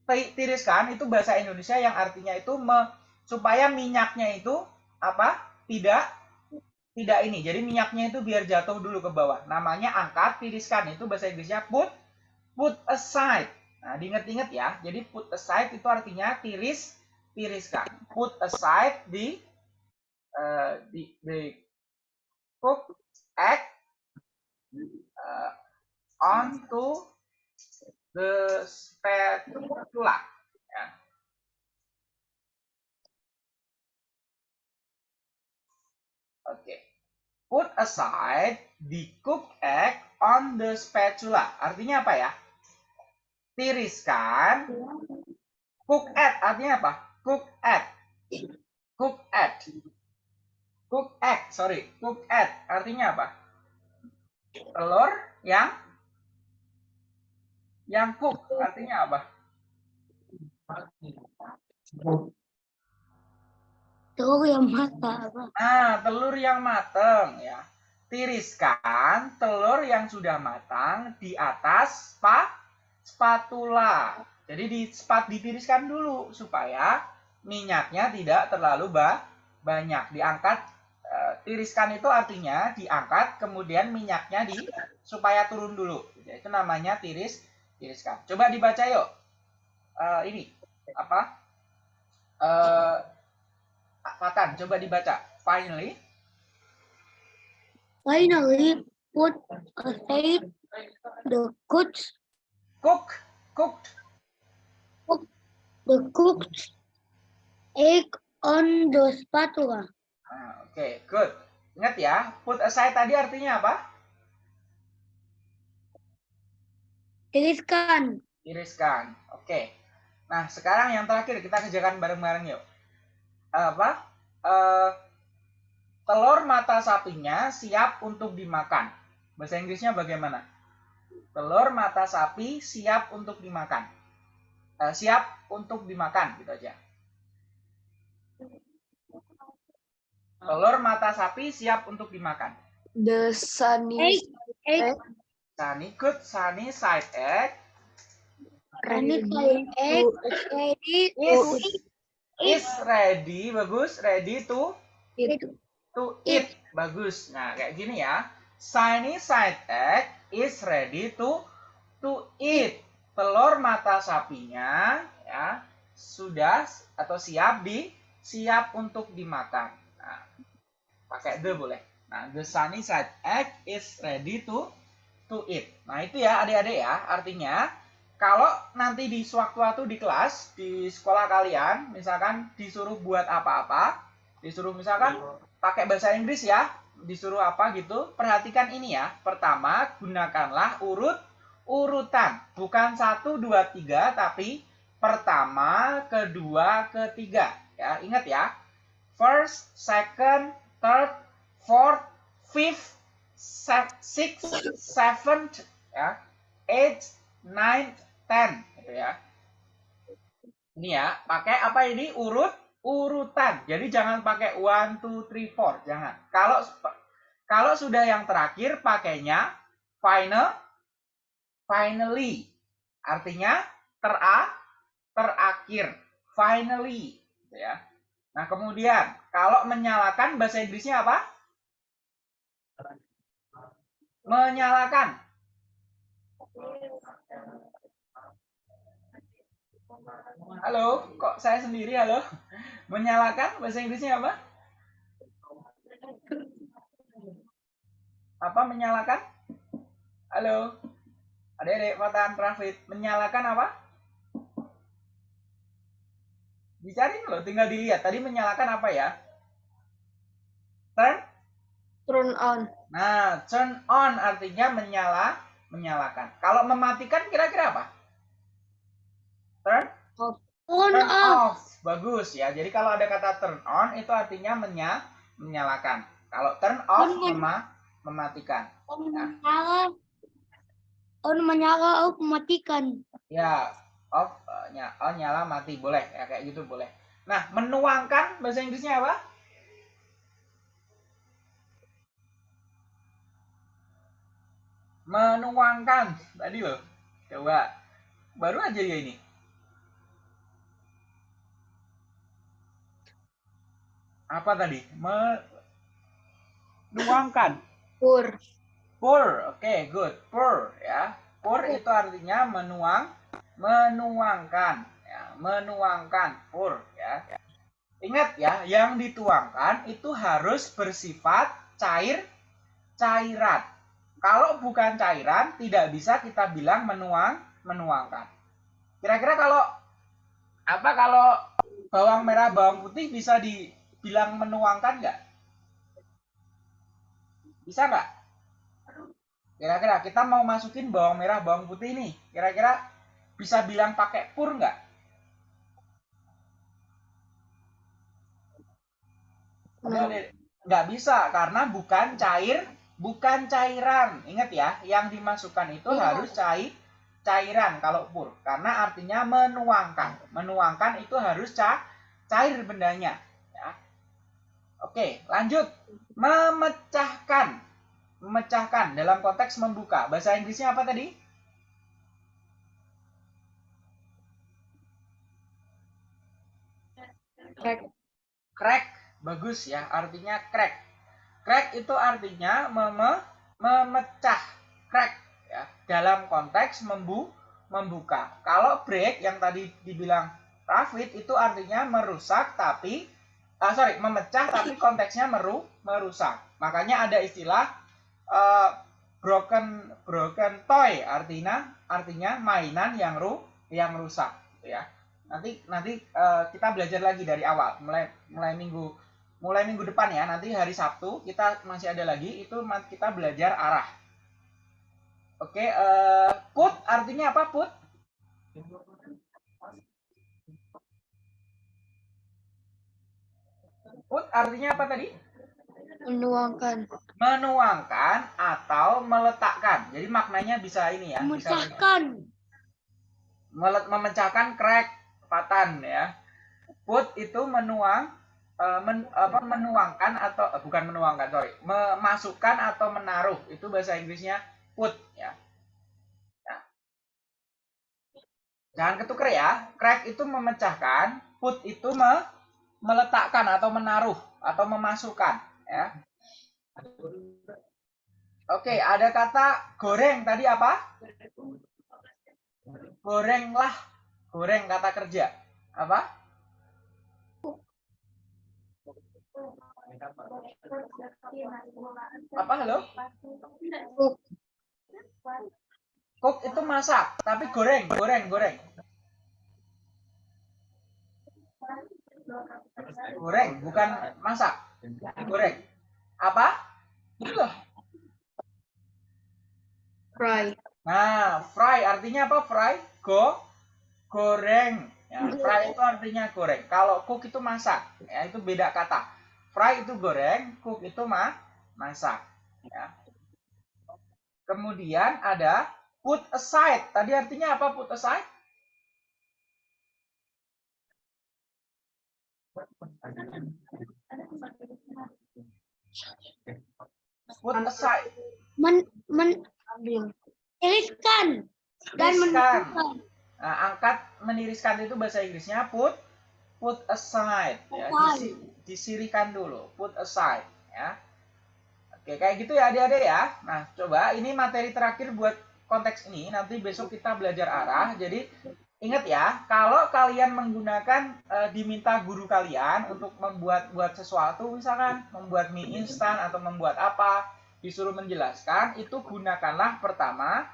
S1: ti- tiriskan itu bahasa Indonesia yang artinya itu me- supaya minyaknya itu apa? Tidak tidak ini. Jadi minyaknya itu biar jatuh dulu ke bawah. Namanya angkat, tiriskan itu bahasa Inggrisnya put put aside. Nah, diingat-ingat ya. Jadi put aside itu artinya tiris tiriskan. Put aside di eh, di, di cook egg uh, onto the spatula. Ya. Oke. Put aside the cooked egg on the spatula. Artinya apa ya? Tiriskan. Cook egg artinya apa? Cook egg. Cook egg. Cook egg, sorry. Cook egg artinya apa? Telur yang yang cook artinya apa?
S2: Telur yang mata apa?
S1: Nah, telur yang matang ya. Tiriskan telur yang sudah matang di atas spa, spatula. Jadi di spat ditiriskan dulu supaya minyaknya tidak terlalu ba, banyak. Diangkat eh, tiriskan itu artinya diangkat kemudian minyaknya di supaya turun dulu. Itu namanya tiris tiriskan. Coba dibaca yuk. Eh, ini apa? Eh Fatan, coba dibaca. Finally,
S2: Finally, put aside the cooked,
S1: cook, cooked.
S2: the cooked egg on the spatula.
S1: Nah, Oke, good. Ingat ya, put aside tadi artinya apa?
S2: Tiriskan.
S1: Iriskan. Oke. Nah, sekarang yang terakhir kita kerjakan bareng-bareng yuk. Apa? Eh, telur mata sapinya siap untuk dimakan. Bahasa Inggrisnya bagaimana? Telur mata sapi siap untuk dimakan. Eh, siap untuk dimakan, gitu aja. Telur mata sapi siap untuk dimakan.
S3: The sunny
S2: Egg. Egg.
S1: Sunny good, sunny side egg
S2: Ini side egg. Ready
S1: is
S2: to
S1: is ready, bagus, ready to
S3: eat.
S1: to eat, bagus. Nah, kayak gini ya. Sunny side egg is ready to to eat. Telur mata sapinya ya sudah atau siap di siap untuk dimakan. Pakai the boleh. Nah, the sunny side egg is ready to to eat. Nah, itu ya adik-adik ya. Artinya kalau nanti di sewaktu-waktu di kelas, di sekolah kalian, misalkan disuruh buat apa-apa, disuruh misalkan pakai bahasa Inggris ya, disuruh apa gitu, perhatikan ini ya. Pertama, gunakanlah urut urutan, bukan satu dua tiga, tapi pertama, kedua, ketiga. Ya, ingat ya. First, second, third, fourth, fifth, sixth, seventh, ya, eighth, ninth, ten, gitu ya. Ini ya, pakai apa ini urut urutan. Jadi jangan pakai one, two, three, four, jangan. Kalau kalau sudah yang terakhir pakainya final, finally. Artinya tera, terakhir, finally, gitu ya. Nah, kemudian kalau menyalakan bahasa Inggrisnya apa? Menyalakan. Halo, kok saya sendiri halo? Menyalakan bahasa Inggrisnya apa? Apa menyalakan? Halo. Adik-adik Fatan Rafid, menyalakan apa? Dicari loh, tinggal dilihat. Tadi menyalakan apa ya? Turn?
S3: Turn on.
S1: Nah, turn on artinya menyala, menyalakan. Kalau mematikan kira-kira apa? Turn?
S2: On
S1: Turn
S2: off.
S1: off. Bagus ya. Jadi kalau ada kata turn on itu artinya menya, menyalakan. Kalau turn off
S2: On
S1: mema, mematikan.
S2: On menyala. On menyala, off mematikan.
S1: Ya, off eh, nya, on nyala mati boleh ya kayak gitu boleh. Nah, menuangkan bahasa Inggrisnya apa? Menuangkan tadi loh. Coba baru aja ya ini. Apa tadi? Menuangkan.
S3: Pour.
S1: Pour, oke, good. Pour, ya. Pour itu artinya menuang, menuangkan, ya, menuangkan. Pour, ya. Ingat ya, yang dituangkan itu harus bersifat cair, cairan. Kalau bukan cairan, tidak bisa kita bilang menuang, menuangkan. Kira-kira kalau apa kalau bawang merah, bawang putih bisa dibilang menuangkan nggak? Bisa nggak? Kira-kira kita mau masukin bawang merah, bawang putih nih. Kira-kira bisa bilang pakai pur nggak? Nggak bisa karena bukan cair, bukan cairan. Ingat ya, yang dimasukkan itu
S3: Iya.
S1: harus cair, cairan kalau pur. Karena artinya menuangkan. Menuangkan itu harus ca cair bendanya. Ya. Oke, lanjut. Memecahkan. Memecahkan dalam konteks membuka. Bahasa Inggrisnya apa tadi?
S3: Crack.
S1: crack bagus ya artinya crack crack itu artinya meme, memecah. Crack ya. Dalam konteks membu membuka. Kalau break yang tadi dibilang Rafid itu artinya merusak tapi ah, sorry memecah tapi konteksnya meru merusak. Makanya ada istilah eh, broken broken toy. Artinya artinya mainan yang ru yang rusak gitu ya nanti nanti eh, kita belajar lagi dari awal. Mulai mulai minggu mulai minggu depan ya. Nanti hari Sabtu kita masih ada lagi. Itu kita belajar arah. Oke eh, put artinya apa put? Put artinya apa tadi?
S3: Menuangkan.
S1: menuangkan atau meletakkan. Jadi maknanya bisa ini ya bisa
S2: Memecahkan.
S1: Mele- memecahkan crack patan ya. Put itu menuang eh, men- apa menuangkan atau eh, bukan menuangkan sorry memasukkan atau menaruh itu bahasa Inggrisnya put ya. Ya. Jangan ketuker ya. Crack itu memecahkan, put itu me- meletakkan atau menaruh atau memasukkan ya. Oke, ada kata goreng tadi apa? Gorenglah. Goreng kata kerja. Apa? Apa halo?
S3: Cook.
S1: Cook itu masak, tapi goreng, goreng, goreng. Goreng, bukan masak. Goreng. Apa? Itulah.
S3: Fry.
S1: Nah, fry artinya apa? Fry, go, goreng. Ya, fry itu artinya goreng. Kalau cook itu masak, ya itu beda kata. Fry itu goreng, cook itu ma masak. Ya. Kemudian ada put aside. Tadi artinya apa put aside? Put aside.
S2: Men, men,
S3: Ambil.
S2: tiriskan dan menentukan.
S1: Nah, angkat meniriskan itu bahasa Inggrisnya put put aside ya, disi- disirikan dulu, put aside ya. Oke, kayak gitu ya adik-adik ya. Nah, coba ini materi terakhir buat konteks ini, nanti besok kita belajar arah. Jadi ingat ya, kalau kalian menggunakan eh, diminta guru kalian untuk membuat buat sesuatu, misalkan membuat mie instan atau membuat apa, disuruh menjelaskan, itu gunakanlah pertama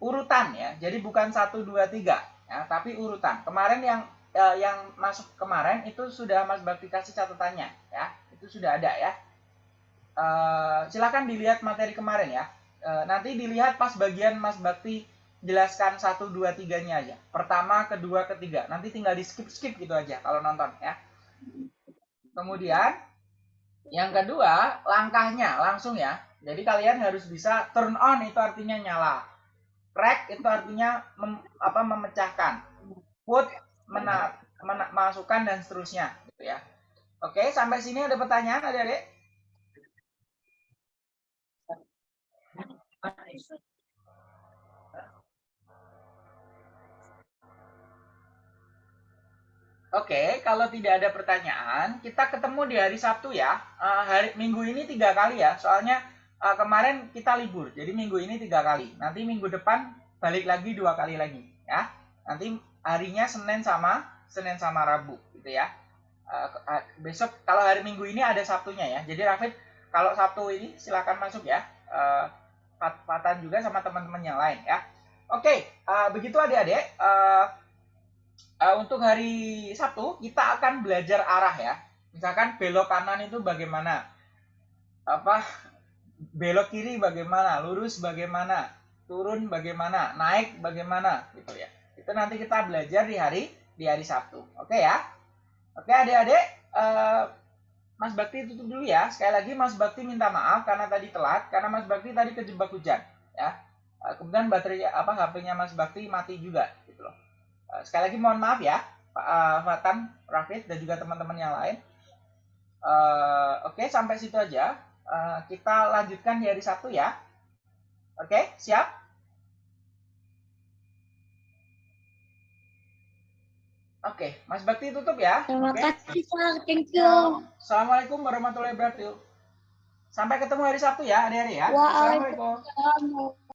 S1: urutan ya. Jadi bukan satu dua tiga ya, tapi urutan. Kemarin yang eh, yang masuk kemarin itu sudah Mas Bakti kasih catatannya ya. Itu sudah ada ya. Eh, silakan dilihat materi kemarin ya. Eh, nanti dilihat pas bagian Mas Bakti jelaskan satu dua tiganya aja. Pertama, kedua, ketiga. Nanti tinggal di skip skip gitu aja kalau nonton ya. Kemudian yang kedua langkahnya langsung ya. Jadi kalian harus bisa turn on itu artinya nyala crack itu artinya mem- apa memecahkan. Put mena, mena- masukkan dan seterusnya gitu ya. Oke sampai sini ada pertanyaan adik-adik? Oke, kalau tidak ada pertanyaan, kita ketemu di hari Sabtu ya. Eh, hari Minggu ini tiga kali ya, soalnya eh, kemarin kita libur, jadi minggu ini tiga kali. Nanti minggu depan balik lagi dua kali lagi, ya. Nanti harinya Senin sama Senin sama Rabu, gitu ya. Eh, besok kalau hari Minggu ini ada Sabtunya ya. Jadi Rafid, kalau Sabtu ini silakan masuk ya. Fat- Fatan juga sama teman-teman yang lain ya. Oke, eh, begitu adik-adik. Eh, eh, untuk hari Sabtu kita akan belajar arah ya. Misalkan belok kanan itu bagaimana? Apa belok kiri bagaimana, lurus bagaimana, turun bagaimana, naik bagaimana gitu ya. Itu nanti kita belajar di hari di hari Sabtu. Oke ya. Oke adik-adik, eh, Mas Bakti tutup dulu ya. Sekali lagi Mas Bakti minta maaf karena tadi telat karena Mas Bakti tadi kejebak hujan ya. Eh, kemudian baterai apa HP-nya Mas Bakti mati juga gitu loh. Eh, sekali lagi mohon maaf ya Pak eh, Fatan, Rafid dan juga teman-teman yang lain. Oke sampai situ aja. Eh, kita lanjutkan di hari Sabtu ya. Oke, siap? Oke, Mas Bakti tutup ya.
S2: Terima
S1: Oke.
S2: kasih, Sir. Thank you.
S1: Assalamualaikum warahmatullahi wabarakatuh. Sampai ketemu hari Sabtu ya, adik-adik ya.
S2: Waalaikumsalam.
S1: Assalamualaikum.